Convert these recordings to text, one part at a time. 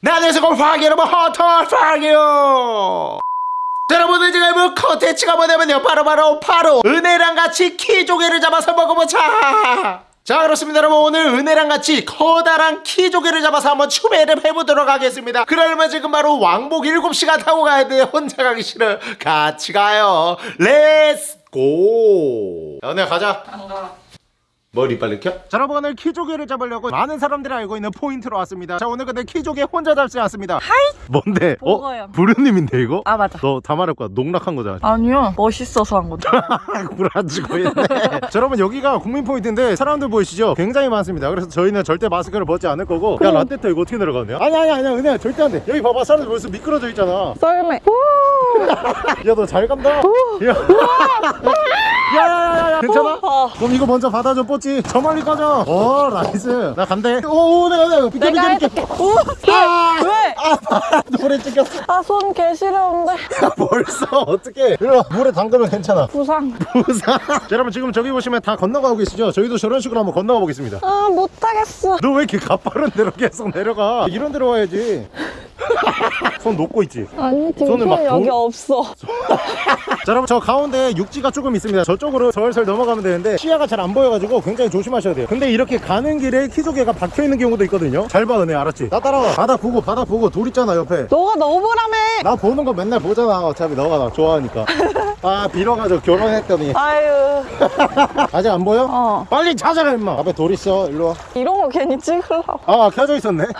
네 안녕하세요 꼴퐝이 여러분 헌터퐝이에요 자, 여러분들 지금 뭐 컨텐츠가 뭐냐면요. 바로 바로 바로 은혜랑 같이 키조개를 잡아서 먹어보자. 자 그렇습니다. 여러분 오늘 은혜랑 같이 커다란 키조개를 잡아서 한번 추배를 해보도록 하겠습니다. 그러려면 지금 바로 왕복 7시간 타고 가야 돼 혼자 가기 싫어 같이 가요. Let's go 야 은혜 가자 머리 빨리 켜? 자 여러분 오늘 키조개를 잡으려고 많은 사람들이 알고 있는 포인트로 왔습니다. 자 오늘 근데 키조개 혼자 잡지 않습니다. Hi! 뭔데? 뭐가요? 어? 부르님인데 이거? 아 맞아. 너 다 말할 거야. 농락한 거잖아. 아니요. 멋있어서 한 건데 구라지고 있네. 자 여러분 여기가 국민 포인트인데 사람들 보이시죠? 굉장히 많습니다. 그래서 저희는 절대 마스크를 벗지 않을 거고 야 라떼터 이거 어떻게 내려가냐? 아니 아니 아니 은혜야 절대 안돼. 여기 봐봐. 사람들 벌써 미끄러져 있잖아. 썰매. 야너 잘 간다. 야 야야야야 괜찮아? 어. 그럼 이거 먼저 받아줘 뽀찌. 저 멀리 꺼져 어 나이스. 나 간대. 오 내가 내가 비켜 비켜 비켜. 오! 아! 왜? 아 물에 찍혔어. 아손 개시려운데. 야 벌써? 어떻게 이리 와. 물에 담그면 괜찮아. 부상. 부산 자, 여러분 지금 저기 보시면 다 건너가고 계시죠? 저희도 저런 식으로 한번 건너가 보겠습니다. 아 못하겠어. 너 왜 이렇게 가파른 데로 계속 내려가? 이런 데로 와야지. 손 놓고 있지? 아니 지금 손을 손막 여기 도- 없어. 자 여러분 저 가운데 육지가 조금 있습니다. 저 쪽으로 설설 넘어가면 되는데 시야가 잘 안 보여가지고 굉장히 조심하셔야 돼요. 근데 이렇게 가는 길에 키조개가 박혀있는 경우도 있거든요. 잘 봐 은혜. 알았지? 나 따라와. 바다 보고 바다 보고 돌 있잖아 옆에. 너가 너무라며 나 보는 거 맨날 보잖아. 어차피 너가 나 좋아하니까. 아 빌어가지고 결혼했더니. 아유. 아직 안 보여? 어. 빨리 찾아라 임마. 앞에 돌 있어. 일로 이런 거 괜히 찍으려고. 와아 켜져 있었네.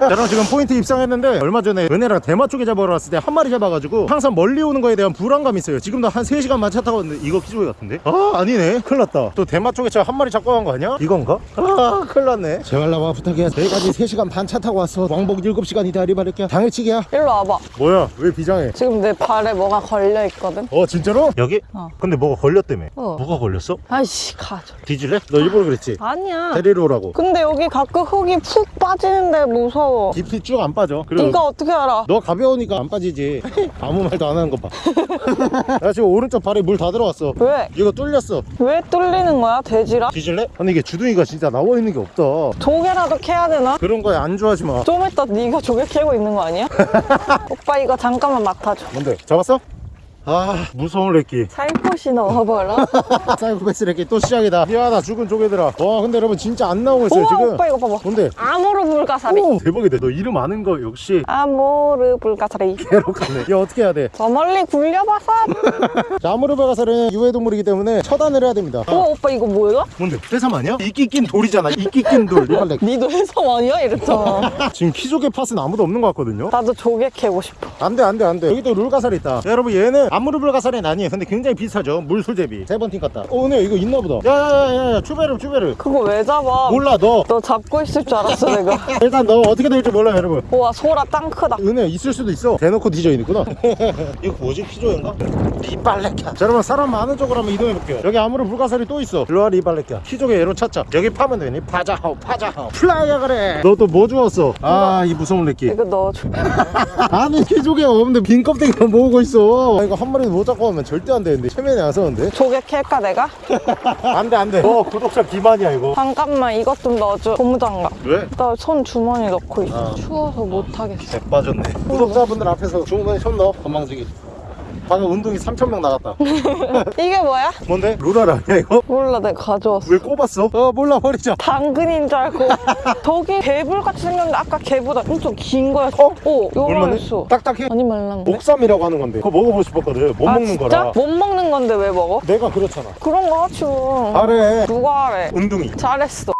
자 그럼 지금 포인트 입상했는데 얼마 전에 은혜랑 대마 쪽에 잡으러 왔을 때 한 마리 잡아가지고 항상 멀리 오는 거에 대한 불안감이 있어요. 지금도 한 3시간 만 차 타고 왔는데 이거 키조개 같은데? 아 아니네. 큰일 났다. 또 대마 쪽에 저한 마리 잡고 간 거 아니야? 이건가? 아 큰일 났네. 제발 나와 부탁해. 내일까지 3시간 반 차 타고 왔어. 왕복 7시간이다 리바를게. 당일치기야. 일로 와봐. 뭐야? 왜 비장해? 지금 내 발에 뭐가 걸려 있거든? 어 진짜로? 여기? 어. 근데 뭐가 걸렸다며? 어. 뭐가 걸렸어? 아이씨 가져. 뒤질래? 너 일부러 그랬지? 아니야. 데리러 오라고. 근데 여기 가끔 흙이 푹 빠지는데 무서워. 깊이 쭉 안 빠져. 그리고 네가 어떻게 알아? 너 가벼우니까 안 빠지지. 아무 말도 안 하는 거봐나 지금 오른쪽 발에 물 다 들어왔어 왜? 이거 뚫렸어 왜 뚫리는 거야 돼지라? 뒤질래? 아니 이게 주둥이가 진짜 나와 있는 게 없다 조개라도 캐야 되나? 그런 거에 안주하지 마좀 이따 네가 조개 캐고 있는 거 아니야? 오빠 이거 잠깐만 맡아줘 뭔데 잡았어? 아 무서운 래끼. 살포시 넣어버려 사이코패스 래끼 또 시작이다. 미안하다 죽은 조개들아. 와 근데 여러분 진짜 안 나오고 있어요 우와 지금. 오빠 이거 봐봐. 뭔데? 아모르 불가사리. 오 대박이다. 너 이름 아는 거 역시. 아모르 불가사리. 괴롭네. 야 어떻게 해야 돼? 저 멀리 굴려봐서. 자 아무르베가사는 유해동물이기 때문에 처단을 해야 됩니다. 우와 오빠 이거 뭐야? 뭔데? 해삼 아니야? 이끼 낀 돌이잖아. 이끼 낀 돌. 이빨 니도 해삼 아니야? 이랬잖아. 지금 키조개 팥은 아무도 없는 것 같거든요? 나도 조개 캐고 싶어. 안돼 안돼 안돼. 여기 또 룰가살이 있다. 야, 여러분 얘는 암무르불가살이 아니에요 근데 굉장히 비싸죠. 물술 대비. 세번틴 같다. 어 오늘 이거 있나보다. 야야야야 추베르 추베르 그거 왜 잡아? 몰라 너. 너 잡고 있을 줄 알았어 내가. 일단 너 어떻게 될지 몰라 여러분. 우와 소라 땅 크다. 은혜 있을 수도 있어. 대놓고 디저인 있구나. 이거 뭐지? 피조인가? 리빨래캬 자 여러분 사람 많은 쪽으로 한번 이동해볼게요. 여기 아무로 불가사리 또 있어. 일로와 리빨래캬 키조개 얘로 찾자. 여기 파면 되니? 파자하오 파자하오. 플라이야 그래. 너 또 뭐 주웠어? 아 이 무서운 래끼. 이거 넣어줘 아니 키조개가 없는데 빈 껍데기만 모으고 있어. 아, 이거 한 마리도 못 잡고 오면 절대 안 되는데 체면이 안 서는데? 조개 캘까 내가? 안돼 안돼. 너 구독자 기만이야 이거. 잠깐만 이것 좀 넣어줘. 고무장갑. 왜? 나 손 주머니 넣고 있어. 아. 추워서 못하겠어. 백 빠졌네. 구독자분들 앞에서 주머니 손 넣어. 건방지기 방금 운동이 3,000명 나갔다. 이게 뭐야? 뭔데? 루랄 아니야 이거? 몰라 내가 가져왔어. 왜 꼽았어? 어 몰라 버리자. 당근인 줄 알고. 저기 개불같이 생겼는데 아까 개보다 엄청 긴 거야 어? 오 얼마네? 요거였어. 딱딱해? 아니 말랑데 목삼이라고 하는 건데. 그거 먹어보고 싶었거든. 못 아, 먹는 진짜? 거라. 못 먹는 건데 왜 먹어? 내가 그렇잖아. 그런 거 하지 뭐. 잘해. 누가 하래? 운동이. 잘했어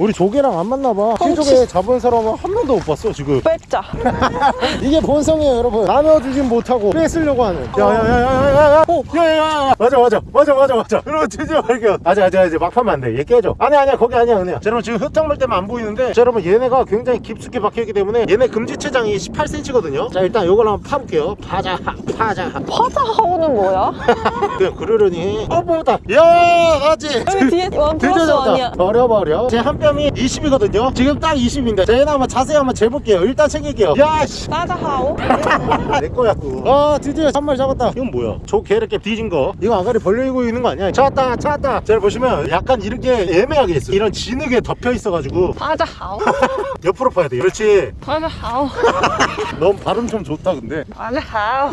우리 조개랑 안 맞나봐. 키조개 잡은 사람은 한 명도 못 봤어 지금. 뺐자. 이게 본성이에요 여러분. 나눠주진 못하고 뺏으려고 하는. 야야야야야야야 오 야야야 맞아 맞아 맞아 맞아 맞아. 여러분 드디어 발견 아직 아직 아직 막 파면 안돼얘 깨져. 아니 아니야 거기 아니야 은혜야. 자, 여러분 지금 흙탕물 때문에 안 보이는데 자, 여러분 얘네가 굉장히 깊숙이 박혀있기 때문에 얘네 금지체장이 18cm거든요. 자 일단 요걸 한번 파볼게요. 파자 파자. 파자하오는 뭐야? 그냥 그러려니. 어 뽑았다. 야 맞지 여기 뒤에 원 플러스 원이야. 버려버려. 제한뼈 지점이 20이거든요. 지금 딱 20인데 자 얘나 한번 자세히 한번 재볼게요. 일단 챙길게요. 야씨. 따자하오. 내 거야 아 드디어 한 마리 잡았다. 이건 뭐야? 저 개 이렇게 뒤진 거? 이거 아가리 벌리고 있는 거 아니야? 찾았다 찾았다. 잘 보시면 약간 이렇게 애매하게 있어 이런 진흙에 덮여 있어가지고. 따자하오. 옆으로 파야 돼 그렇지? 따자하오. 넌 발음 좀 좋다 근데. 따자하오.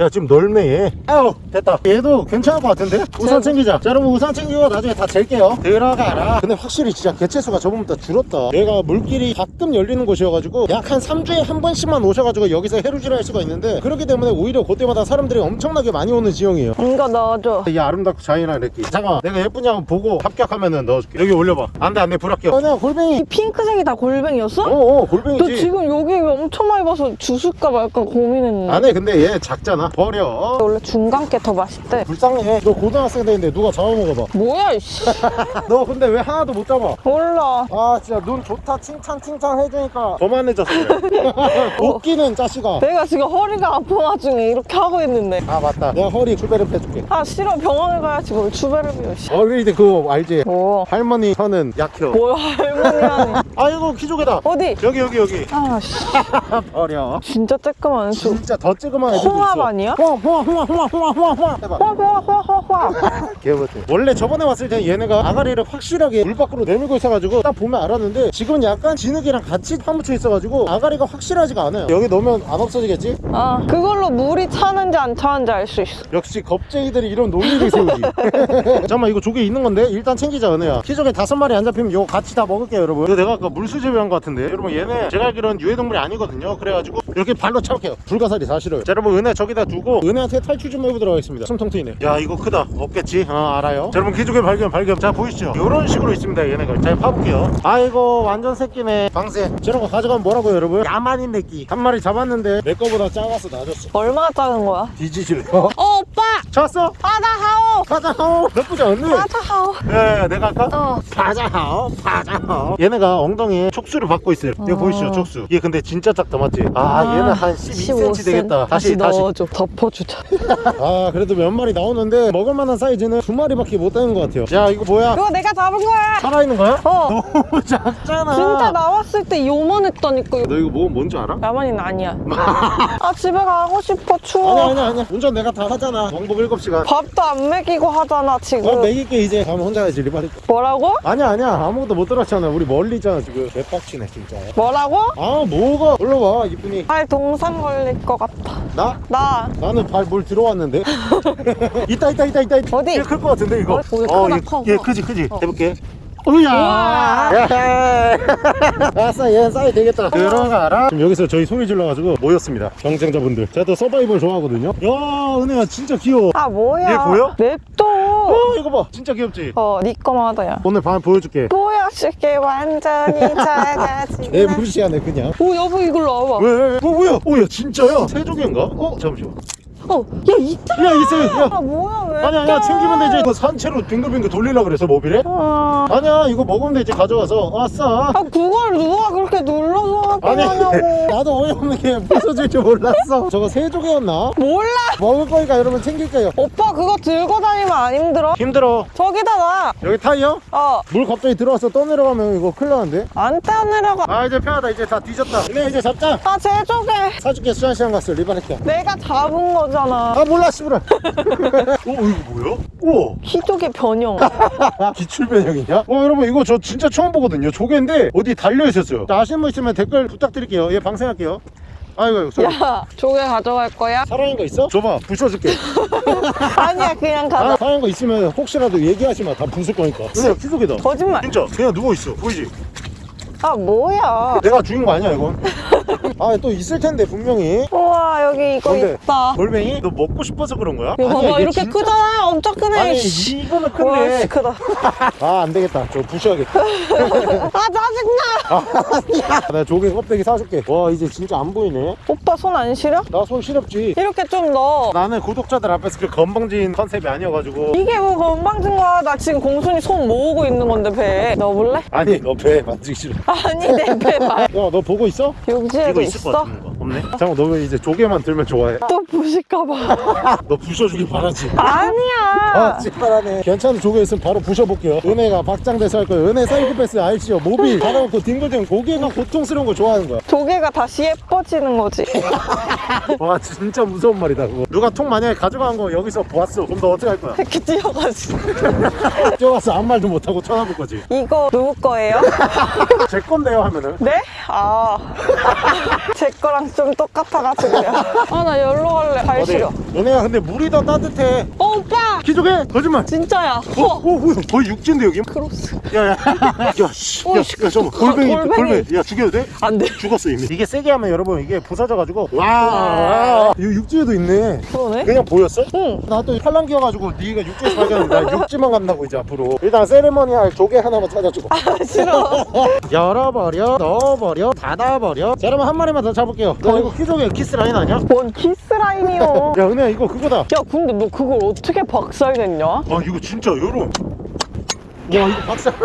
야 지금 넓네 얘 아우 됐다. 얘도 괜찮을 것 같은데? 우산 챙기자. 자 여러분 우산 챙기고 나중에 다 잴게요. 들어가라. 근데 확실히 진짜 개체수가 저번보다 줄었다. 얘가 물길이 가끔 열리는 곳이어가지고 약 한 3주에 한 번씩만 오셔가지고 여기서 해루질 할 수가 있는데 그렇기 때문에 오히려 그때마다 사람들이 엄청나게 많이 오는 지형이에요. 이거 넣어줘. 이 아름답고 잔인한 래끼 잠깐만 내가 예쁘냐 한번 보고 합격하면은 넣어줄게. 여기 올려봐. 안돼 안돼 불합격. 아니야 골뱅이. 이 핑크색이 다 골뱅이였어? 어어 너 골뱅이지. 지금 여기 엄청 많이 봐서 주술까 말까 고민했는데. 안해 근데 얘 작잖아. 버려. 원래 중간 게 더 맛있대. 불쌍해. 너 고등학생 되는데 누가 잡아먹어봐. 뭐야 이씨. 너 근데 왜 하나도 못 잡아? 몰라. 아 진짜 눈 좋다. 칭찬 칭찬 해주니까. 거만해졌어 그래 웃기는 자식아. 내가 지금 허리가 아픈 와중에 이렇게 하고 있는데. 아 맞다. 내가 허리 출배를 빼줄게. 아 싫어. 병원을 가야지. 뭘 씨. 어릴 때 그거 알지? 뭐? 할머니 혀는 약혀 뭐야 할머니하니 아이고 키조개다. 어디? 여기 여기 여기. 아씨. 버려. 진짜 쬐끄만 저 진짜 더 애들도 홍합 있어? 아니야? 홍합 홍합 홍합 홍합 홍합 홍합. 홍합 해봐 화화화 화화 개버튼 원래 저번에 왔을 때 얘네가 아가리를 확실하게 물 밖으로 내밀고 있어가지고 딱 보면 알았는데 지금은 약간 진흙이랑 같이 파묻혀 있어가지고 아가리가 확실하지가 않아요. 여기 넣으면 안 없어지겠지? 아 그걸로 물이 차는지 안 차는지 알 수 있어. 역시 겁쟁이들이 이런 논리를 세우지. 잠깐만 이거 조개 있는 건데? 일단 챙기자 은혜야. 키조개 다섯 마리 안 잡히면 이거 같이 다 먹을게요 여러분. 이거 내가 아까 물수제비한 것 같은데. 여러분 얘네 제가 알기로는 유해동물이 아니거든요. 그래가지고 이렇게 발로 차볼게요. 불가사리 사실은. 자 여러분 은혜 저기다 두고 은혜한테 탈출 좀 해보도록 하겠습니다. 숨통 트이네. 야 이거 크다 없겠지? 어 알아요. 자 여러분 키조개 발견 발견. 자 보이시죠? 이런 식으로 있습니다 얘네가. 잘 파볼게요. 아이고 완전 새끼네. 방세. 저런 거 가져가면 뭐라고요 여러분? 야만인 내끼. 한 마리 잡았는데 내 거보다 작아서 낮았어. 얼마나 작은 거야? 뒤지실래 어 오빠! 찾았어? 바다하오! 가자하오? 나쁘지 않네 바다하오. 예, 내가 할까? 어. 파자하오 파자하오. 얘네가 엉덩이에 촉수를 받고 있어요. 이거 어. 보이시죠 촉수? 얘 근데 진짜 작다 맞지? 아, 아, 얘는 한 12cm 되겠다. 다시 다시. 넣어줘. 덮어주자. 아 그래도 몇 마리 나오는데 먹을 만한 사이즈는 두 마리밖에 못 되는 것 같아요. 야 이거 뭐야? 그거 내가 잡은 거야. 살아있는 거야? 어. 너무 작잖아. 진짜 나왔을 때 요만했다니까. 너 이거 뭐 뭔지 알아? 야만인 아니야. 아 집에 가고 싶어 추워. 아니야 아니야 아니야. 운전 내가 다 하잖아. 왕복 7시간. 밥도 안 먹이고 하잖아 지금. 밥 먹일게 이제 가면 혼자 가지 리바리 뭐라고? 아니야 아니야. 아무것도 못 들었잖아. 우리 멀리 있잖아 지금. 개빡치네 진짜. 뭐라고? 아 뭐가? 올라와 이쁜이. 발 동상 걸릴 것 같아. 나? 나. 나는 발물 들어왔는데. 있다 있다 있다 있다 있다 어디? 클것 같은데 이거. 어, 오, 얘 크다, 얘, 커, 얘 커. 크지 크지 어. 해볼게. 우야! 우와. 아싸 얘 싸이 되겠다. 들어가라. 지금 여기서 저희 소리 질러가지고 모였습니다. 경쟁자분들. 제가 또 서바이벌 좋아하거든요. 야 은혜야 진짜 귀여워. 아 뭐야? 얘 보여? 냅둬. 어 이거 봐. 진짜 귀엽지? 어니 거마다야. 오늘 밤에 보여줄게. 보여줄게 완전히 작아진 애 무시하네 그냥. 오 여보 이걸로 와봐. 왜? 왜? 어 뭐야? 어야 진짜야? 세조개인가? 어 잠시만 어 야 있다 야 있어 야 아 뭐야 왜 아니야 아니야. 챙기면 되지. 이거 산채로 빙글빙글 돌리려고 그래서 모빌에? 아, 아니야 이거 먹으면 되지. 가져와서. 아싸 아 그걸 누가 그렇게 아니 나도 어이없는 게 부서질 줄 몰랐어 저거 세 조개였나? 몰라 먹을 거니까 여러분 챙길게요 오빠 그거 들고 다니면 안 힘들어? 힘들어 저기다 놔 여기 타이어? 어, 물 갑자기 들어와서 떠내려가면 이거 큰일 나는데 안 떼어내려가. 아 이제 편하다 이제 다 뒤졌다 그래 이제 잡자 아, 제조개. 사줄게 수산시장 갔어 리바레키야 내가 잡은 거잖아. 아 몰라 씨부라 어 이거 뭐야? 우와 키조개 변형. 기출 변형이냐? 어 여러분 이거 저 진짜 처음 보거든요 조개인데 어디 달려 있었어요 자, 아시는 분 있으면 댓글 부탁드릴게요 예 방생할게요 아이고 아이고 야, 조개 가져갈 거야? 살아있는 거 있어? 줘봐 부숴줄게 아니야, 그냥 아, 가자. 살아있는 거 있으면 혹시라도 얘기하지 마다 부술 거니까 그래 키속이다 거짓말. 진짜 그냥 누워있어 보이지? 아, 뭐야. 내가 죽인 거 아니야 이건 아 또 있을 텐데 분명히 우와, 여기 이거 뭔데? 있다. 골뱅이? 너 먹고 싶어서 그런 거야? 이거 아니야, 봐봐, 얘 이렇게 진짜- 크잖아. 엄청 크네. 아니 씨. 이거는 큰데 씨, 크다. 아 안되겠다 저 부셔야겠다 아, 짜증나. 아, 내가 조개 껍데기 사줄게 와 이제 진짜 안 보이네 오빠 손 안 시려? 나 손 시렵지 이렇게 좀 넣어. 나는 구독자들 앞에서 그 건방진 컨셉이 아니어가지고 이게 뭐 건방진 거야. 나 지금 공순이 손 모으고 있는 건데, 배에. 넣어볼래? 아니 너배 만지기 싫어 아니, 내배 말. 야너 보고 있어? 육지에도 이거 있어. 있을 것 있어? 같은 거 없네? 잠깐 너 왜 이제 조개만 들면 좋아해? 또 부실까봐. 너 부셔주길 바라지 아니야. 아 찌발하네 괜찮은 조개 있으면 바로 부셔볼게요 은혜가 박장대소 할 거예요 은혜 사이코패스 알지요 모비 달아놓고 뒹굴뒹굴 고개가 고통스러운 거 좋아하는 거야 조개가 다시 예뻐지는 거지. 와 진짜 무서운 말이다 그거 누가 통 만약에 가져간 거 여기서 보았어 그럼 너 어떻게 할 거야? 이렇게 뛰어가지고. 뛰어가서 아무 말도 못하고 쳐다볼 거지 이거 누구 거예요? 제 건데요 하면은 네? 아. 제 거랑 좀 똑같아가지고요. 아, 나 열로 갈래. 발 어디? 시려. 은혜야 근데 물이 더 따뜻해 어, 오빠! 키조개 거짓말 진짜야. 어, 어. 오, 오, 거의 육지인데 여기? cross. 야야 야씨 야, 오, 야, 잠깐만 골뱅이 골뱅이. 골뱅이 야 죽여도 돼? 안 돼. 죽었어 이미 이게 세게 하면 여러분 이게 부서져가지고 와, 와. 이 육지에도 있네 그러네. 그냥 보였어? 응. 나또 팔랑 끼어가지고 네가 육지에서 발견했는데 나 육지만 간다고 이제 앞으로 일단 세레머니 할 조개 하나만 찾아주고 아, 싫어. 열어버려 넣어버려 닫아버려 자 여러분 한 마리만 더 잡을게요 너 이거 키조개 키스라인 아니야? 뭔 키스라인이요. 야은 혜야 이거 그거다 야, 근데 너 그걸 어떻게 박살냈냐? 아 이거 진짜 요런 와 이거 박살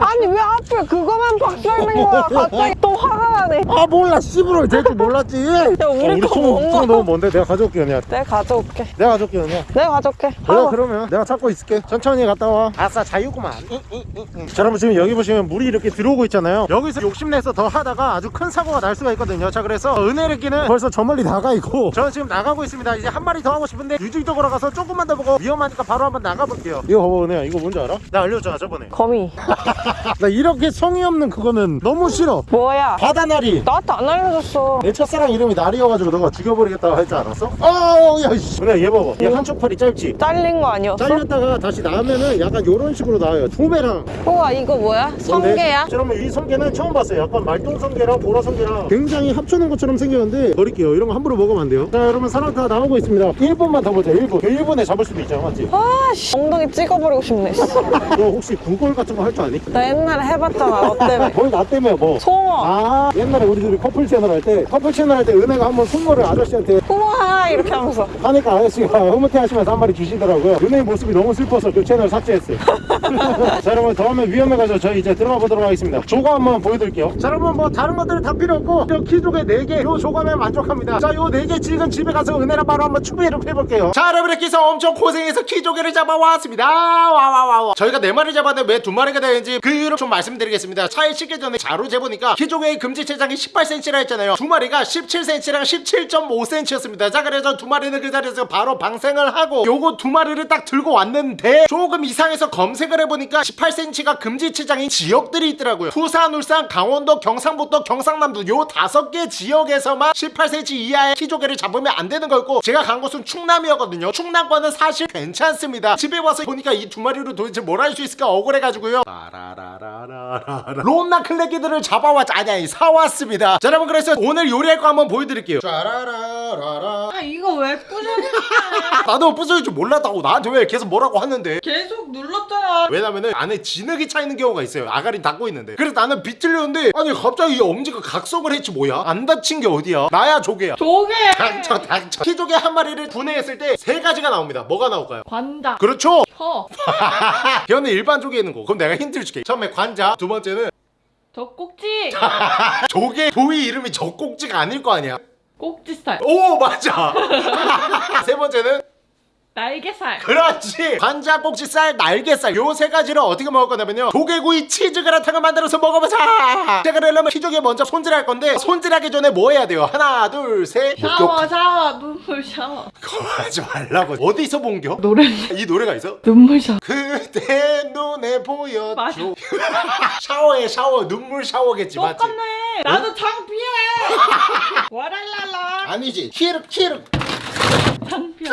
아니, 왜 하필 그거만 박살낸 거야? 갑자기 또 화가 나네. 아 몰라. 씨부러 될줄 몰랐지. 야 우리 거 통, 뭔가. 통 너무 먼데? 내가 가져올게 은혜야 내가 가져올게. 내가 가져올게 은혜야 내가 가져올게. 그래 아, 그러면 내가 찾고 있을게. 천천히 갔다 와. 아싸 자유구만. 자 여러분 지금 여기 보시면 물이 이렇게 들어오고 있잖아요. 여기서 욕심내서 더 하다가 아주 큰 사고가 날 수가 있거든요. 자 그래서 은혜르기는 벌써 저 멀리 나가 있고 저는 지금 나가고 있습니다. 이제 한 마리 더 하고 싶은데 유질도 걸어가서 조금만 더 보고 위험하니까 바로 한번 나가볼게요. 이거 봐봐 은혜야. 이거 뭔지 알아? 나 알려줬잖아 저번에 거미. 나 이렇게 성의 없는 그거는 너무 싫어. 뭐야? 바다 나리 나한테 안 알려줬어. 내 첫사랑 이름이 나리여가지고 너가 죽여버리겠다고 할 줄 알았어? 아야 씨 은혜야 얘 봐봐 얘 한쪽 팔이 짧지? 잘린 거 아니었어? 잘렸다가 다시 나오면은 약간 요런 식으로 나와요 두배랑 우와, 이거 뭐야? 성게야? 여러분 이 성게는 처음 봤어요 약간 말똥 성게랑 보라 성게랑 굉장히 합쳐놓은 것처럼 생겼는데 버릴게요 이런 거 함부로 먹으면 안 돼요 자 여러분 사람 다 나오고 있습니다 1분만 더 보자 1분 1분에 잡을 수도 있잖아 맞지? 아, 씨. 엉덩이 찍어버리고 싶네. 씨. 너 혹시 구걸 같은 거 할 줄 아니? 나 옛날에 해봤잖아, 너 때문에. 거의 나 때문에 뭐 송어. 아 옛날에 우리 둘이 커플 채널 할 때 커플 채널 할 때 은혜가 한번 송어를 아저씨한테 우와, 이렇게 하면서. 하니까 아저씨가 흐뭇해 하시면서 한 마리 주시더라고요. 은혜의 모습이 너무 슬퍼서 그 채널 삭제했어요. 자 여러분 더 하면 위험해가지고 저희 이제 들어가 보도록 하겠습니다. 조가 한번 보여드릴게요. 자 여러분 뭐 다른 것들은 다 필요 없고 저 키조개 4개 요 조감에 만족합니다. 자 요 4개 지금 집에 가서 은혜랑 바로 한번 추배를 해볼게요. 자 여러분께서 엄청 고생해서 키조개를 잡아왔습니다. 와와와와. 저희가 4마리 잡았는데 왜 2마리가 되는지 그 이유를 좀 말씀드리겠습니다. 차에 싣기 전에 자로 재보니까 키조개의 금지체 장이 18cm라 했잖아요. 두 마리가 17cm랑 17.5cm였습니다. 자 그래서 두 마리는 그 자리에서 바로 방생을 하고 요거 두 마리를 딱 들고 왔는데 조금 이상해서 검색을 해보니까 18cm가 금지체장인 지역들이 있더라고요. 부산, 울산, 강원도, 경상북도, 경상남도 요 다섯 개 지역에서만 18cm 이하의 키조개를 잡으면 안 되는 거였고 제가 간 곳은 충남이었거든요. 충남과는 사실 괜찮습니다. 집에 와서 보니까 이 두 마리로 도대체 뭘 할 수 있을까 억울해가지고요. 론나 클레기들을 잡아왔 아니 아니 사 왔습니다. 자 여러분 그래서 오늘 요리할 거 한번 보여드릴게요. 짜라라라라 아 이거 왜 부셔졌어? 나도 부서질 줄 몰랐다고. 나한테 왜 계속 뭐라고 하는데? 계속 눌렀잖아. 왜냐면은 안에 진흙이 차 있는 경우가 있어요. 아가리 닫고 있는데. 그래서 나는 비틀렸는데 아니 갑자기 이 엄지가 각성을 했지 뭐야? 안 다친 게 어디야? 나야 조개야. 조개. 닥쳐 닥쳐 키조개 한 마리를 분해했을 때 세 가지가 나옵니다. 뭐가 나올까요? 관자. 그렇죠? 혀. 걔는 일반 조개 있는 거. 그럼 내가 힌트를 줄게. 처음에 관자 두 번째는 젖꼭지. 조개 부위 이름이 젖꼭지가 아닐 거 아니야 꼭지살. 오 맞아 세 번째는 날개살. 그렇지 관자 꼭지살 날개살 요 세 가지를 어떻게 먹을 거냐면요 조개구이 치즈 그라탕을 만들어서 먹어보자 자 그러려면 키조개 먼저 손질할 건데 손질하기 전에 뭐 해야 돼요 하나 둘셋 샤워 샤워 눈물 샤워. 그거 하지 말라고 어디서 본겨? 노래. 이 노래가 있어? 눈물 샤워. 그대 눈에 보여줘. 샤워해 샤워 눈물 샤워겠지 맞지? 똑같네. 나도 창피해. 와랄랄라. 아니지 키르 키르 창피해.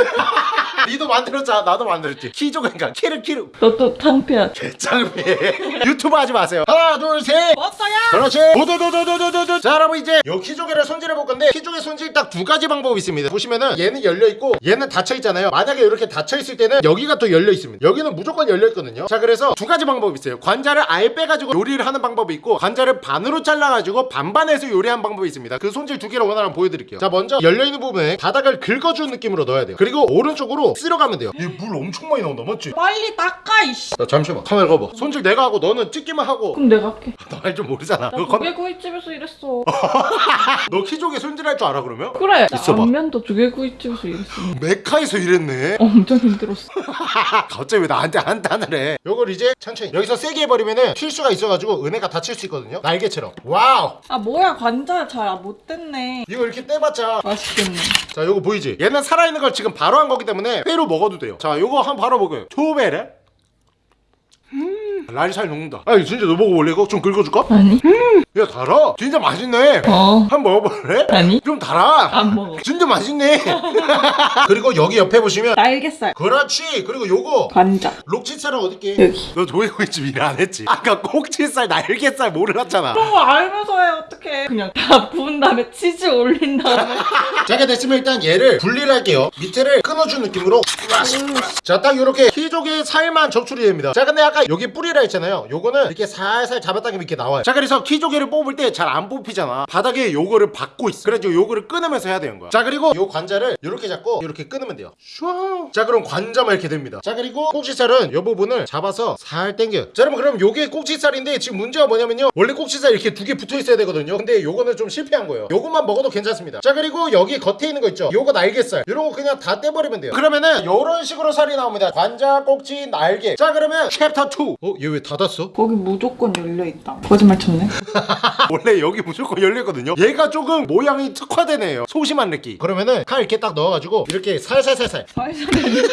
니도 만들었잖아. 나도 만들었지. 키조개니까. 그러니까. 키룩 키룩 너또 탕피야 개짱피 유튜브 하지 마세요. 하나 둘셋. 버터야 그렇지. 도도도도도도도 자 여러분 이제 요 키조개를 손질해 볼 건데 키조개 손질 딱 두 가지 방법이 있습니다. 보시면은 얘는 열려 있고 얘는 닫혀 있잖아요. 만약에 이렇게 닫혀 있을 때는 여기가 또 열려 있습니다. 여기는 무조건 열려 있거든요. 자 그래서 두 가지 방법이 있어요. 관자를 아예 빼가지고 요리를 하는 방법이 있고 관자를 반으로 잘라가지고 반반해서 요리한 방법이 있습니다. 그 손질 두 개를 오늘 한번 보여드릴게요. 자 먼저 열려 있는 부분에 바닥을 긁어주는 느낌으로 넣어야 돼요. 그리고 오른쪽으로 이렇게 쓸어가면 돼요 이물 엄청 많이 나온다 맞지? 빨리 닦아 이씨. 야 잠시만 카메라 가봐 손질 내가 하고 너는 찍기만 하고 그럼 내가 할게. 너할줄 모르잖아 나. 조개구이집에서 일했어. 너 키조개 손질할 줄 알아 그러면? 그래. 나 있어봐. 안면도 조개구이집에서 일했어. 메카에서 일했네 엄청 힘들었어. 갑자기 왜 나한테 한탄을 해 요걸 이제 천천히 여기서 세게 해버리면은 튈 수가 있어가지고 은혜가 다칠 수 있거든요 날개처럼 wow 아 뭐야 관자 잘못 됐네. 이거 이렇게 떼봤자 맛있겠네. 자 요거 보이지? 얘는 살아있는 걸 지금 바로 한 거기 때문에 회로 먹어도 돼요. 자 요거 한 바로 먹어요. 초베레 음 날이 잘 녹는다 아 이거 진짜 너 먹어볼래 이거? 좀 긁어줄까? 아니? 야 달아 진짜 맛있네 어. 한 번 먹어볼래? 아니? 좀 달아 안 먹어. 진짜 맛있네 그리고 여기 옆에 보시면 날개살. 그렇지 그리고 요거 관자. 록치살은 어딨게? 여기. 너 조개구이집 일 안 했지? 아까 꼭지살 날개살 몰랐잖아 그런 거 알면서 해 어떡해. 그냥 다 부은 다음에 치즈 올린 다음에. 자가 됐으면 일단 얘를 분리를 할게요 밑에를 끊어준 느낌으로 자딱 이렇게 키조개 살만 적출이 됩니다 자 근데 아까 여기 뿌리 라 했잖아요. 요거는 이렇게 살살 잡았다가 이렇게 나와요. 자 그래서 키조개를 뽑을 때 잘 안 뽑히잖아. 바닥에 요거를 받고 있어. 그래서 요거를 끊으면서 해야 되는 거야. 자 그리고 요 관자를 이렇게 잡고 이렇게 끊으면 돼요. 슈아 자 그럼 관자만 이렇게 됩니다. 자 그리고 꼭지살은 요 부분을 잡아서 살 당겨요 자 여러분 그럼 요게 꼭지살인데 지금 문제가 뭐냐면요. 원래 꼭지살 이렇게 두 개 붙어 있어야 되거든요. 근데 요거는 좀 실패한 거예요. 요것만 먹어도 괜찮습니다. 자 그리고 여기 겉에 있는 거 있죠? 요거 날개살. 요런 거 그냥 다 떼버리면 돼요. 그러면은 요런 식으로 살이 나옵니다. 관자 꼭지 날개. 자 그러면 챕터 2 어? 얘 왜 닫았어? 거기 무조건 열려 있다. 거짓말 쳤네. 원래 여기 무조건 열리거든요 얘가 조금 모양이 특화되네요 소심한 느낌 그러면은 칼 이렇게 딱 넣어가지고 이렇게 살살살살 살살.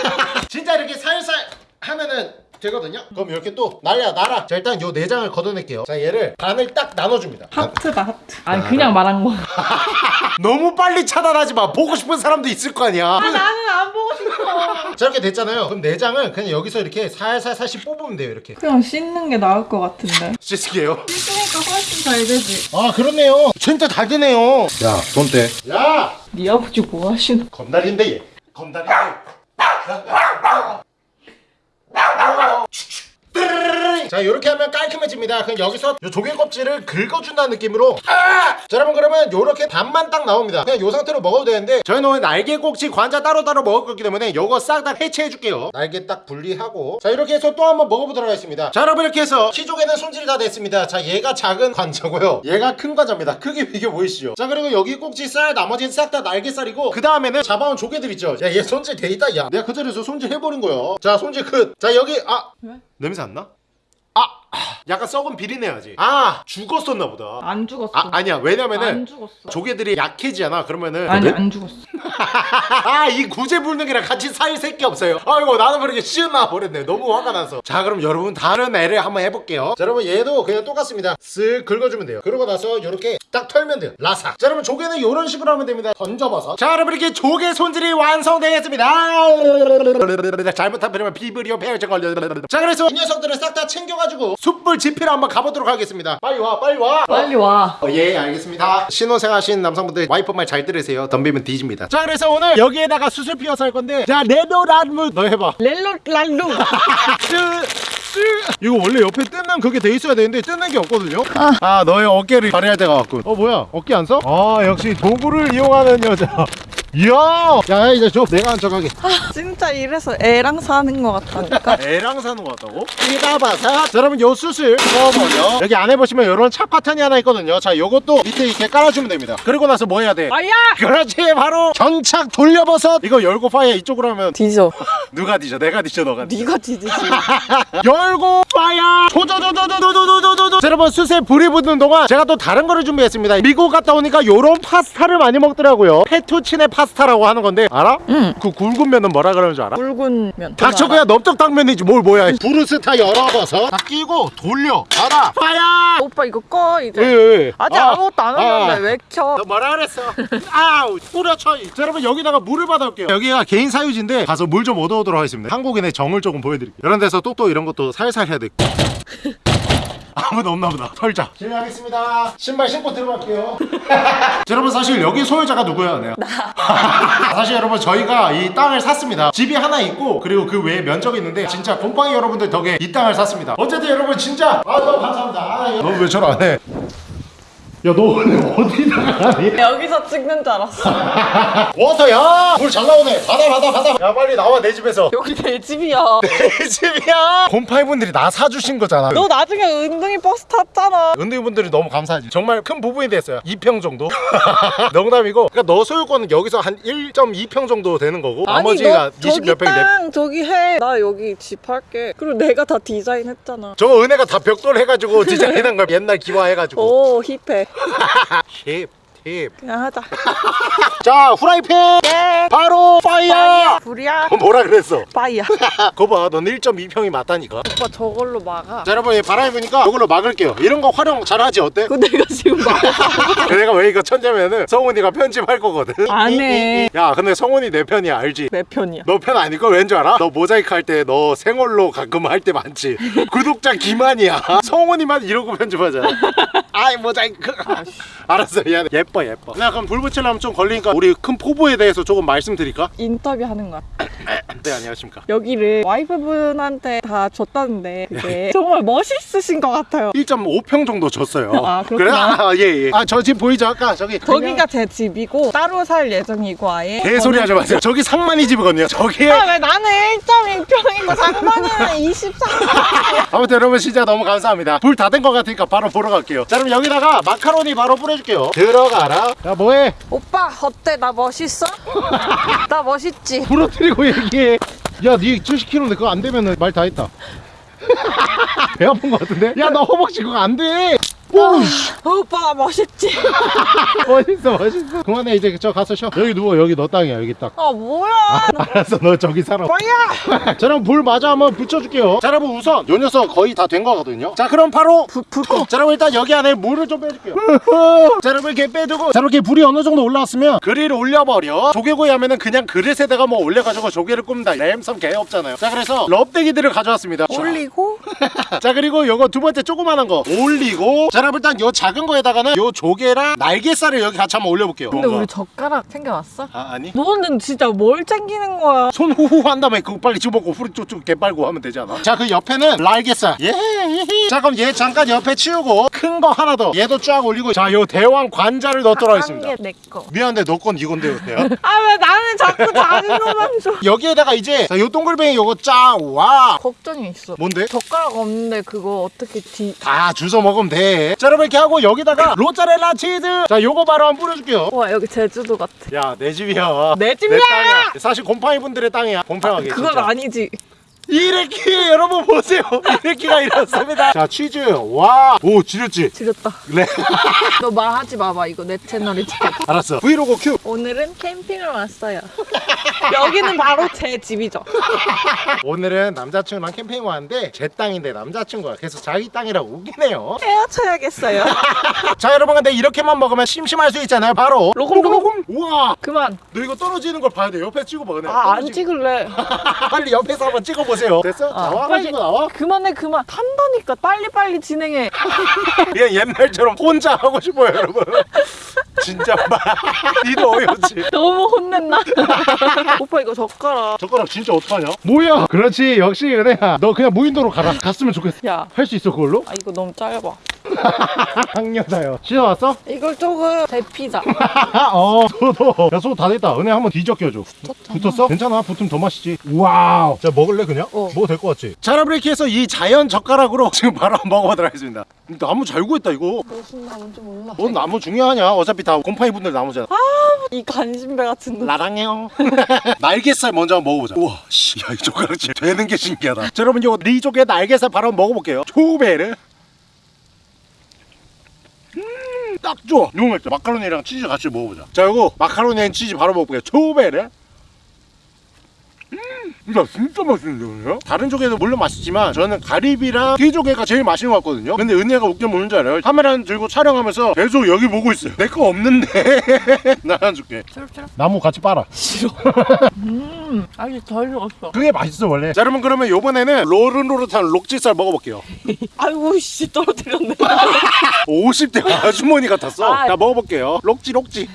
진짜 이렇게 살살 하면은 되거든요. 그럼 이렇게 또 날려 날아. 자 일단 요 내장을 걷어낼게요. 자 얘를 반을 딱 나눠줍니다. 하트다 하트. 아니 그냥 말한 거. 너무 빨리 차단하지 마. 보고 싶은 사람도 있을 거 아니야. 아 나는 안 보고 싶어. 자 이렇게 됐잖아요. 그럼 내장을 그냥 여기서 이렇게 살살살씩 뽑으면 돼요 이렇게. 그냥 씻는 게 나을 것 같은데. 씻을게요. 씻으니까 훨씬 잘 되지. 아 그렇네요. 진짜 잘 되네요. 야 손대. 야! 네 아버지 뭐 하시는? 건달인데 얘. 건달인데 Hello. 자 이렇게 하면 깔끔해집니다. 그럼 여기서 요 조개 껍질을 긁어준다는 느낌으로. 아! 자 여러분 그러면 요렇게 반만 딱 나옵니다. 그냥 요 상태로 먹어도 되는데 저희는 오늘 날개 꼭지 관자 따로따로 먹을 거기 때문에 요거 싹 다 해체해 줄게요. 날개 딱 분리하고. 자 이렇게 해서 또 한번 먹어보도록 하겠습니다. 자 여러분 이렇게 해서 키조개는 손질이 다 됐습니다. 자 얘가 작은 관자고요. 얘가 큰 관자입니다. 크게 비교 보이시죠? 자 그리고 여기 꼭지살 나머지는 싹 다 날개살이고 그 다음에는 잡아온 조개들 있죠? 야얘 손질 돼 있다 야. 내가 그 자리에서 손질 해버린 거야 자 손질 끝자 여기 아. 왜? 냄새 안 나? Ah! 약간 썩은 비린내야지. 아 죽었었나 보다. 안 죽었어. 아 아니야. 왜냐면은 안 죽었어. 조개들이 약해지잖아. 그러면은 아니 네? 안 죽었어. 아 이 구제 불능이랑 같이 살 새끼 없어요. 아이고 나는 그렇게 쉬운 나와 버렸네. 너무 화가 나서. 자 그럼 여러분 다른 애를 한번 해볼게요. 자 여러분 얘도 그냥 똑같습니다. 쓱 긁어주면 돼요. 그러고 나서 이렇게 딱 털면 돼요. 라삭. 자 여러분 조개는 이런 식으로 하면 됩니다. 던져봐서. 자 여러분 이렇게 조개 손질이 완성되겠습니다. 잘못한 편이면 비브리오 배열증 걸려. 자 그래서 이 녀석들을 싹 다 챙겨가지고 숯불 지피로 한번 가보도록 하겠습니다. 빨리 와 빨리 와. 빨리 와. 어, 예 알겠습니다. 신혼생 하신 남성분들 와이프 말 잘 들으세요. 덤비면 뒤집니다. 자 그래서 오늘 여기에다가 수술 피워서 할 건데 자 레노란무 너 해봐. 렐로 랄루. 이거 원래 옆에 뜯는 그게 돼 있어야 되는데 뜯는 게 없거든요. 아, 너의 어깨를 발휘할 때가 왔군. 어 뭐야? 어깨 안 써? 아 역시 도구를 이용하는 여자 이야 야 이제 줘 내가 한척하게 진짜 이래서 애랑 사는 것 같다니까. 애랑 사는 것 같다고? 삐다바사 자 여러분 요 숯을 넣어버려 여기 안에 보시면 이런 착화탄이 하나 있거든요 자 요것도 밑에 이렇게 깔아주면 됩니다 그리고 나서 뭐 해야 돼? 아야. 그렇지 바로 전착 돌려버섯 이거 열고 fire 이쪽으로 하면 뒤져. 누가 뒤져 내가 뒤져 너가 뒤져 네가 뒤지지. 열고 fire 조조조조조조조조조조 여러분 숯에 불이 붙는 동안 제가 또 다른 거를 준비했습니다 미국 갔다 오니까 요런 파스타를 많이 먹더라고요 페투치네 파스타라고 하는 건데 알아? 응. 그 굵은 면은 뭐라 그러는 줄 알아? 굵은 면. 닥쳐 그냥 넓적 당면이지 뭘 뭐야 브루스타 열어버섯 다 끼고 돌려 닫아 fire 오빠 이거 꺼 이제. 왜, 왜, 왜? 아직 아, 아, 무것도 안 했는데 아. 왜 켜? 너 뭐라 그랬어? 아우 뿌려쳐 자, 여러분 여기다가 물을 받아올게요 여기가 개인 사유지인데 가서 물 좀 얻어 오도록 하겠습니다. 한국인의 정을 조금 보여드릴게요. 이런 데서 똑똑 이런 것도 살살 해야 돼 아무도 없나 보다. 털자. 실례하겠습니다. 신발 신고 들어갈게요. 자, 여러분 사실 여기 소유자가 누구야 내가? 사실 여러분 저희가 이 땅을 샀습니다. 집이 하나 있고 그리고 그 외에 면적이 있는데 진짜 곰팡이 여러분들 덕에 이 땅을 샀습니다. 어쨌든 여러분 진짜. 아 너무 감사합니다. 아, 너왜 저러 안해 야너 오늘 어디다가 가니? 여기서 찍는 줄 알았어. 워터야! 물 잘 나오네 받아 받아 받아 야 빨리 나와 내 집에서 여기 내 집이야. 내 집이야 곰팡이분들이 나 사주신 거잖아 너 나중에 은둥이 버스 탔잖아. 은퇴분들이 너무 감사하지 정말 큰 부분이 됐어요 2평 정도 농담이고 그러니까 너 소유권은 여기서 한 1.2평 정도 되는 거고 나머지가 20몇 평이 내땅 저기 해. 나 여기 집 할게. 그리고 내가 다 디자인했잖아. 저거 은혜가 다 벽돌 해가지고 디자인한 걸 옛날 기와해가지고 오 hip해. hip hip. 그냥 하자. 자 후라이팬 바로 fire 불이야. 어, 뭐라 그랬어 fire. 거봐 넌 1.2평이 맞다니까 오빠 저걸로 막아. 자 여러분 이 바람이 부니까 이걸로 막을게요 이런 거 활용 잘하지 어때? 그거 내가 지금 막아. 내가 왜 이거 천재면은 성훈이가 편집할 거거든 안 해. 야 근데 성훈이 내 편이야 알지? 내 편이야. 너 편 아닐 걸 왠 줄 알아? 너 모자이크 할 때 너 생얼로 가끔 할 때 많지 구독자 기만이야 성훈이만 이러고 편집하잖아 아이 모자이크 알았어 미안해 예뻐 예뻐 나 그럼 불 붙이려면 좀 걸리니까 우리 큰 포부에 대해서 조금 말씀드릴까? 인터뷰 하는 거야. 네 안녕하십니까 여기를 와이프분한테 다 줬다는데 그게 정말 멋있으신 것 같아요. 1.5평 정도 줬어요 아, 그렇구나. 그래? 아, 예, 예. 아, 저 집 보이죠? 아까 저기. 저기가 제 집이고 따로 살 예정이고 아예. 개소리 하지 마세요. 저기 상만이 집이거든요. 저기에. 아 왜 나는 1.1평이고 장만이는 23평. 아무튼 여러분 진짜 너무 감사합니다. 불 다 된 것 같으니까 바로 보러 갈게요. 자, 그럼 여기다가 마카로니 바로 뿌려줄게요. 들어가 라. 야, 뭐해? 오빠 어때 나 멋있어? 나 멋있지? 부러뜨리고 얘기해. 야, 니 70kg인데 그거 안 되면 말 다 했다. 배 아픈 것 같은데? 야, 너 허벅지 그거 안 돼. 오, 씨. 오빠 나 멋있지? 멋있어, 멋있어. 그만해, 이제 저 가서 쉬어. 여기 누워, 여기 너 땅이야, 여기 딱. 아 뭐야? 알았어, 너 저기 살아. 뭐야? 자 그럼 불 마저 한번 붙여줄게요 자 여러분 우선 요 녀석 거의 다 된 거거든요 자 그럼 바로 불 불. 자 여러분 일단 여기 안에 물을 좀 빼줄게요 자 여러분 이렇게 빼두고 자 이렇게 불이 어느 정도 올라왔으면 그릴을 올려버려 조개구이 하면은 그냥 그릇에다가 뭐 올려가지고 조개를 굽는다 램섬 개 없잖아요 자 그래서 럽대기들을 가져왔습니다 올리고 자 그리고 요거 두 번째 조그마한 거 올리고 자 여러분 일단 요 작은 거에다가는 요 조개랑 날개살을 여기 같이 한번 올려볼게요 근데. 우리 젓가락 챙겨왔어? 아 아니 너는 진짜 뭘 챙기는 거야? 손 후후 한 다음에 그거 빨리 집어먹고 후리 쪽쪽 개빨고 하면 되잖아 자 그 옆에는 날개살 예자 그럼 얘 잠깐 옆에 치우고 큰 거 하나 더 얘도 쫙 올리고 자 요 대왕 관자를 넣도록 하겠습니다 한개내 거. 미안한데 너 건 이건데요 대야 아왜 나는 자꾸 작은 거만 줘? 여기에다가 이제 자, 요 동글뱅이 요거 쫙와 걱정이 있어. 뭔데? 젓가락 없는데 그거 어떻게 뒤? 다 주워 먹으면 돼자 여러분 이렇게 하고 여기다가 모짜렐라 치즈 자 요거 바로 한번 뿌려줄게요 와 여기 제주도 같아. 야 내 집이야 내 집이야! 땅이야 사실 곰팡이 분들의 땅이야 공평하게 그건 진짜. 아니지. 이래키 여러분 보세요 이래키가 이렇습니다 자 치즈 와오 지렸지 지렸다. 네 너 말하지 마봐 이거 내 채널이지. 알았어 브이로그 큐 오늘은 캠핑을 왔어요. 여기는 바로 제 집이죠. 오늘은 남자친구랑 캠핑 왔는데 제 땅인데 남자친구가 그래서 자기 땅이라고 우기네요 헤어져야겠어요. 자 여러분 근데 이렇게만 먹으면 심심할 수 있잖아요 바로 로금로금. 우와 그만. 너 이거 떨어지는 걸 봐야 돼 옆에 찍어봐 그냥 아안 떨어지- 찍을래. 빨리 옆에서 한번 찍어보세요 됐어? 아, 나와 빨리. 가지고 나와 그만해 그만. 탄다니까 빨리빨리 진행해. 그냥 옛날처럼 혼자 하고 싶어요 여러분 진짜 마 니도 어이없지 너무 혼냈나? 오빠 이거 젓가락. 젓가락 진짜 어떡하냐? 뭐야? 그렇지 역시 은혜야 너 그냥 무인도로 가라 갔으면 좋겠어 야. 할 수 있어 그걸로? 아 이거 너무 짧아. 학녀다요 씻어왔어? 이걸 조금 데피자. 어 소도 야소다 됐다 은혜 한번 뒤적 껴줘 붙었어? 괜찮아 붙으면 더 맛있지 wow 자 먹을래 그냥? 어. 먹어도 될 것 같지? 자 여러분 이렇게 해서 이 자연 젓가락으로 지금 바로 한번 먹어보도록 하겠습니다. 나무 잘 구했다 이거. 무슨 나무인지 몰라. 넌 나무 중요하냐? 어차피 다 곰팡이 분들 나무잖아. 이 간신배 같은 놈. 라랑해요. 날개살 먼저 한번 먹어보자. 우와 씨야 이 젓가락 진짜 되는 게 신기하다. 자 여러분 이거 리조개 날개살 바로 한번 먹어볼게요. 초베르 음, 딱 좋아. 너무 맛있다 마카로니랑 치즈 같이 먹어보자. 자 이거 마카로니랑 치즈 바로 먹어볼게요. 초베르 음, 야 진짜 맛있는데 은혜야? 다른 조개도 물론 맛있지만 저는 가리비랑 튀조개가 제일 맛있는 것 같거든요 근데 은혜가 웃겨 먹는 줄 알아요? 카메라 들고 촬영하면서 계속 여기 보고 있어요 내 거 없는데 나 하나 줄게. 나무 같이 빨아 음 아직 덜 익었어. 그게 맛있어 원래 자 여러분 그러면 요번에는 로릇로릇한 록지살 먹어볼게요 아이고 씨 떨어뜨렸네. 50대 아주머니 같았어 아. 자 먹어볼게요 록지 록지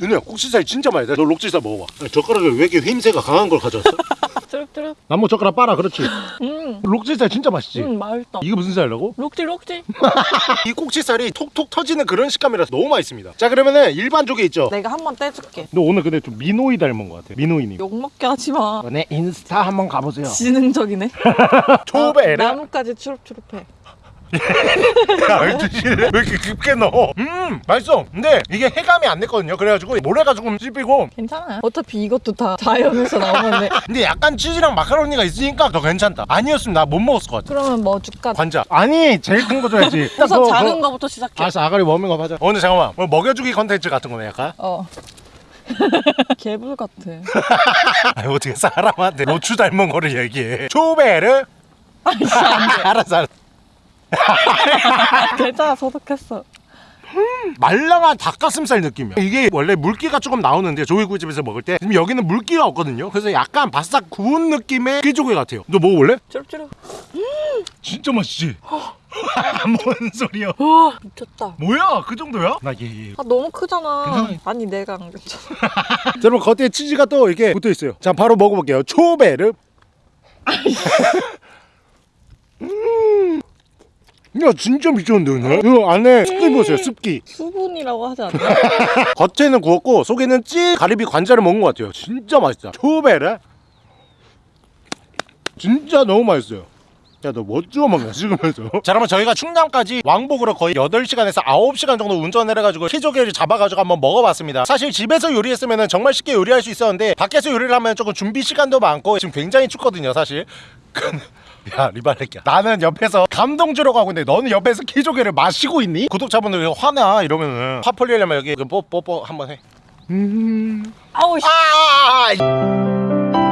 윤우야 꼭지살 진짜 맛있다 너 록지살 먹어봐 젓가락에 왜 이렇게 휘임새가 강한 걸 가져왔어? 뚜릅뚜릅. 나무 젓가락 빨아 그렇지 음, 록지살 진짜 맛있지 음 맛있다. 이게 무슨 살이라고? 록지 록지. 이 꼭지살이 톡톡 터지는 그런 식감이라서 너무 맛있습니다 자 그러면은 일반 조개 있죠? 내가 한번 떼줄게. 너 오늘 근데 좀 미노이 닮은 것 같아 미노이님 욕 먹게 하지 마. 네 인스타 한번 가보세요 지능적이네. 초베르 나뭇가지 추룩추룩해. 야, 드실래? 왜 이렇게 깊게 넣어? 음, 맛있어. 근데 이게 해감이 안 됐거든요. 그래가지고 모래가 조금 씹히고. 괜찮아요. 어차피 이것도 다 자연에서 나오는데. 근데 약간 치즈랑 마카로니가 있으니까 더 괜찮다. 아니었으면 나 못 먹었을 것 같아. 그러면 뭐 줄까? 관자. 아니, 제일 큰 거 줘야지. 우선 그거, 작은 그거. 거부터 시작해. 알았어, 아가리 워밍업 하자. 오늘 잠깐만. 오늘 먹여주기 컨텐츠 같은 거네, 약간. 어. 개불 같아. 아니, 어떻게 사람한테 노추 닮은 거를 얘기해. 초베르? 알았어, 알았어. 괜찮아 소독했어. 말랑한 닭가슴살 느낌이야. 이게 원래 물기가 조금 나오는데 조개구이집에서 먹을 때 지금 여기는 물기가 없거든요. 그래서 약간 바싹 구운 느낌의 끼조개 같아요. 너 먹어볼래? 쭈룩쭈룩. 진짜 맛있지? 뭔 소리야? 우와 미쳤다. 뭐야? 그 정도야? 나 얘, 얘. 아 너무 크잖아. 괜찮아요. 아니 내가 안 괜찮아. 자, 여러분 겉에 치즈가 또 이렇게 붙어 있어요. 자, 바로 먹어볼게요. 초베르. 음. 야 진짜 미쳤는데 오늘? 이거 안에 습기 보세요 습기. 수분이라고 하지 않나? 겉에는 구웠고 속에는 찌 가리비 관자를 먹은 것 같아요. 진짜 맛있다. 초베르 진짜 너무 맛있어요. 야너뭐 찍어 먹냐 찍으면서? 자 그러면 저희가 충남까지 왕복으로 거의 8시간에서 9시간 정도 운전을 해가지고 키조개를 잡아가지고 한번 먹어봤습니다. 사실 집에서 요리했으면 정말 쉽게 요리할 수 있었는데 밖에서 요리를 하면 조금 준비 시간도 많고 지금 굉장히 춥거든요 사실 야 리발레끼야 나는 옆에서 감동 주려고 하고 있는데 너는 옆에서 키조개를 마시고 있니? 구독자분들 왜 화나 이러면은 화 풀리려면 여기 뽀뽀뽀 한번 해 아우 씨. 아, 아, 아, 아.